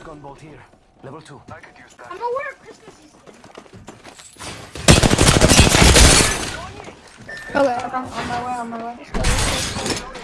Shotgun bolt here. Level two. I could use that. I'm gonna Christmas season. Okay. I'm on my way, on my way.